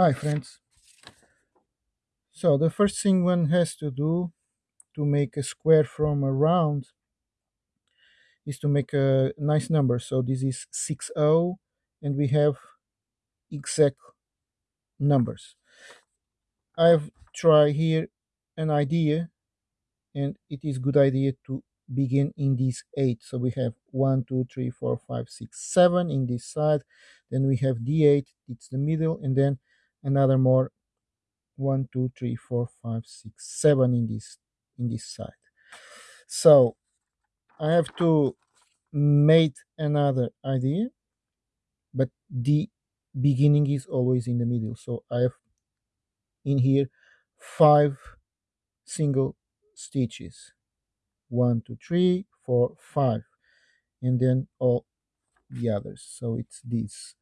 Hi friends. So the first thing one has to do to make a square from a round is to make a nice number. So this is 60 and we have exact numbers. I've tried here an idea and it is good idea to begin in this 8. So we have 1, 2, 3, 4, 5, 6, 7 in this side. Then we have D8, it's the middle, and then another more one two three four five six seven in this in this side. So i have to make another idea but the beginning is always in the middle. So i have in here five single stitches. One two three four five and then all the others. So it's this